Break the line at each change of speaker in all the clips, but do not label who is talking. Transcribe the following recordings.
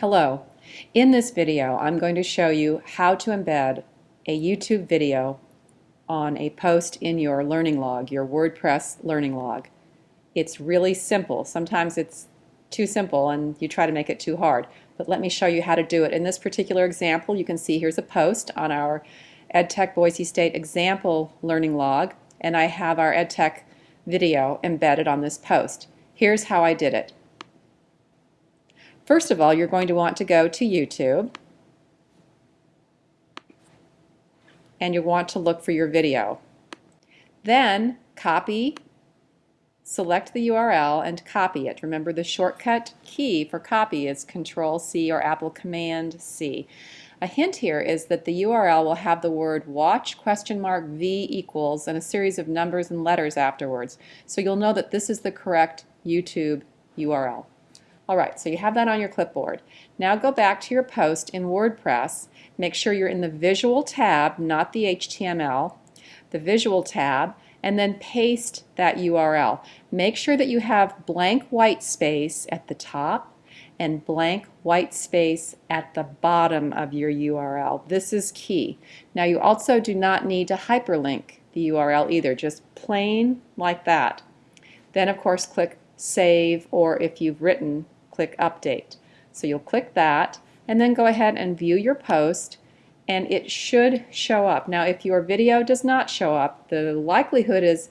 Hello. In this video I'm going to show you how to embed a YouTube video on a post in your learning log, your WordPress learning log. It's really simple. Sometimes it's too simple and you try to make it too hard. But let me show you how to do it. In this particular example you can see here's a post on our EdTech Boise State example learning log and I have our EdTech video embedded on this post. Here's how I did it. First of all, you're going to want to go to YouTube and you want to look for your video. Then copy, select the URL and copy it. Remember the shortcut key for copy is Control C or Apple Command C. A hint here is that the URL will have the word watch question mark V equals and a series of numbers and letters afterwards. So you'll know that this is the correct YouTube URL. Alright, so you have that on your clipboard. Now go back to your post in WordPress. Make sure you're in the Visual tab, not the HTML, the Visual tab, and then paste that URL. Make sure that you have blank white space at the top and blank white space at the bottom of your URL. This is key. Now you also do not need to hyperlink the URL either, just plain like that. Then of course click Save or if you've written click Update. So you'll click that and then go ahead and view your post and it should show up. Now if your video does not show up, the likelihood is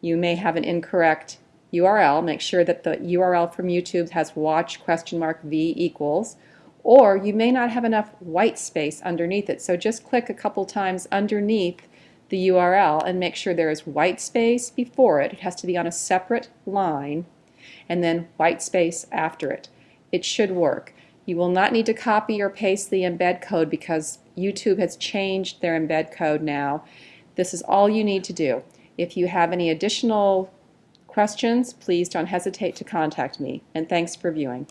you may have an incorrect URL. Make sure that the URL from YouTube has watch question mark V equals or you may not have enough white space underneath it. So just click a couple times underneath the URL and make sure there is white space before it. It has to be on a separate line and then white space after it. It should work. You will not need to copy or paste the embed code because YouTube has changed their embed code now. This is all you need to do. If you have any additional questions, please don't hesitate to contact me. And thanks for viewing.